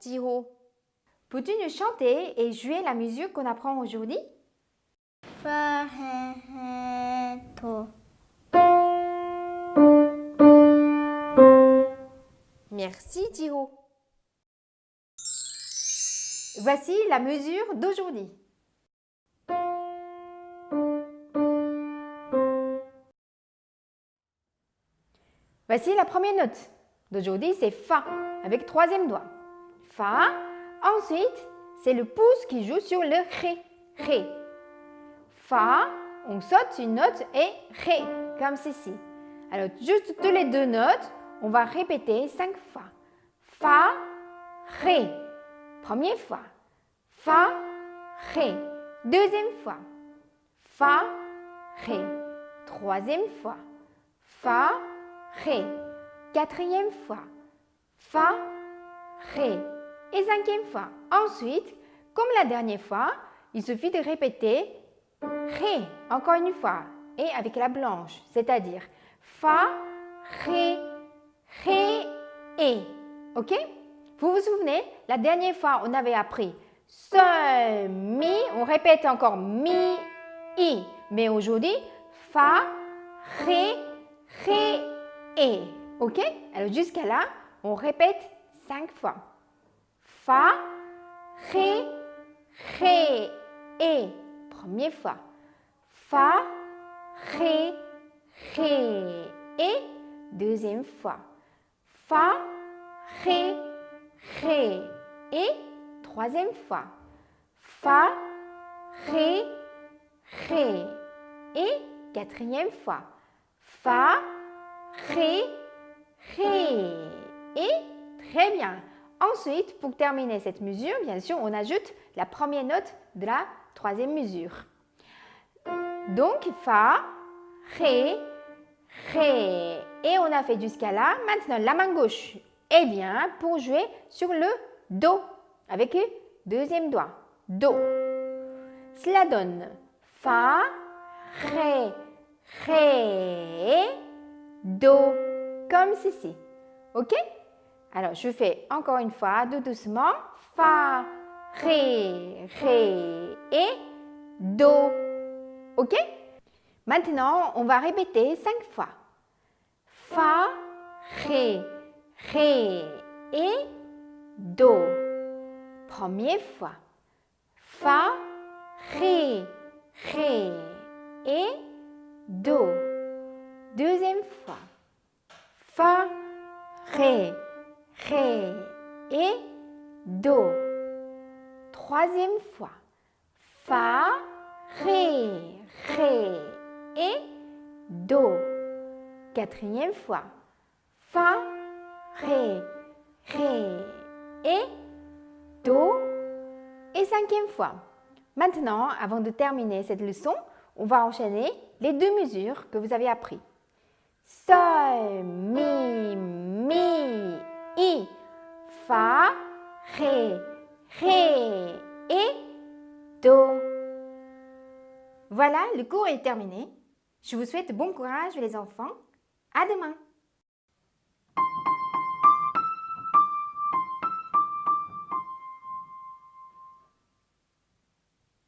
Jiho. Peux-tu nous chanter et jouer la musique qu'on apprend aujourd'hui? Merci Jiho. Voici la mesure d'aujourd'hui. Voici la première note d'aujourd'hui, c'est Fa, avec troisième doigt. Fa. Ensuite, c'est le pouce qui joue sur le Ré. Ré. Fa, on saute une note et Ré, comme ceci. Alors, juste toutes les deux notes, on va répéter cinq fois. Fa, Ré. Première fois. Fa, Ré. Deuxième fois. Fa, Ré. Troisième fois. Fa, Ré. Quatrième fois. Fa, Ré. Et cinquième fois. Ensuite, comme la dernière fois, il suffit de répéter Ré encore une fois et avec la blanche, c'est-à-dire Fa, Ré, Ré, et. Ok? Vous vous souvenez, la dernière fois, on avait appris Sol, Mi, on répète encore Mi, I. Mais aujourd'hui, Fa, Ré, Ré, et. Ok? Alors jusqu'à là, on répète cinq fois. Fa, Ré, Ré, et. Première fois. Fa, Ré, Ré, et. Deuxième fois. Fa, Ré, Ré, et. Troisième fois. Fa, Ré, Ré, et. Quatrième fois. Fa, Ré, Ré, et. Très bien. Ensuite, pour terminer cette mesure, bien sûr, on ajoute la première note de la troisième mesure. Donc, Fa, Ré, Ré. Et on a fait jusqu'à là. Maintenant, la main gauche est bien pour jouer sur le Do avec le deuxième doigt. Do. Cela donne Fa, Ré, Ré, Do. Comme ceci. OK? Alors, je fais encore une fois, tout doucement. Fa, Ré, Ré et Do. OK? Maintenant, on va répéter cinq fois. Fa, Ré, Ré et Do. Première fois. Fa, Ré, Ré et Do. Deuxième fois. Fa, Ré, Ré et Do. Troisième fois. Fa, Ré, Ré et Do. Quatrième fois. Fa, Ré, Ré et Do. Et cinquième fois. Maintenant, avant de terminer cette leçon, on va enchaîner les deux mesures que vous avez apprises. Sol, Mi, Mi, Ré et Do. Voilà, le cours est terminé. Je vous souhaite bon courage les enfants. À demain